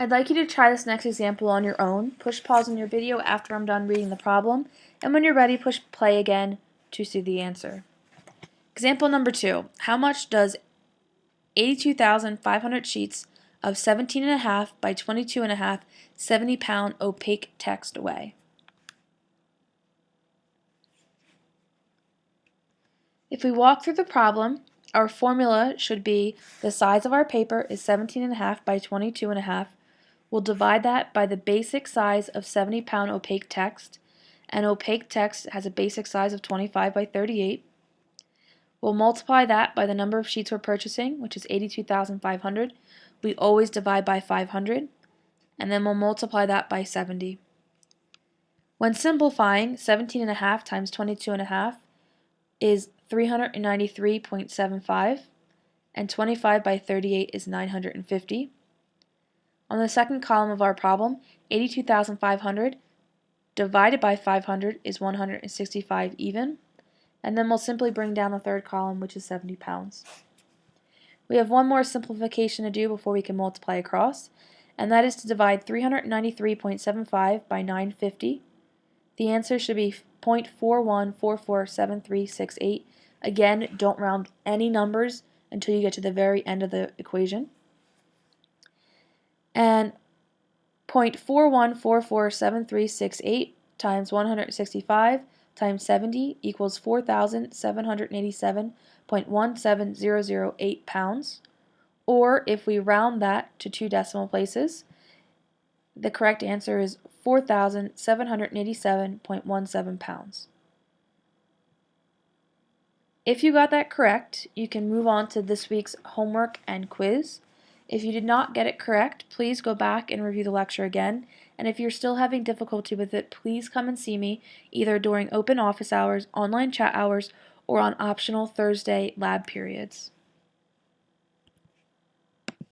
I'd like you to try this next example on your own. Push pause on your video after I'm done reading the problem, and when you're ready, push play again to see the answer. Example number two. How much does 82,500 sheets of 17.5 by 22.5 70 pound opaque text weigh? If we walk through the problem, our formula should be the size of our paper is 17.5 by 22.5. We'll divide that by the basic size of 70 pound opaque text, and opaque text has a basic size of 25 by 38. We'll multiply that by the number of sheets we're purchasing, which is 82,500. We always divide by 500, and then we'll multiply that by 70. When simplifying, 17.5 times 22.5 is 393.75 and 25 by 38 is 950. On the second column of our problem, 82,500 divided by 500 is 165 even, and then we'll simply bring down the third column, which is 70 pounds. We have one more simplification to do before we can multiply across, and that is to divide 393.75 by 950. The answer should be 0.41447368 Again, don't round any numbers until you get to the very end of the equation. And 0.41447368 times 165 times 70 equals 4,787.17008 pounds. Or if we round that to two decimal places, the correct answer is 4,787.17 pounds. If you got that correct, you can move on to this week's homework and quiz. If you did not get it correct, please go back and review the lecture again. And if you're still having difficulty with it, please come and see me either during open office hours, online chat hours, or on optional Thursday lab periods.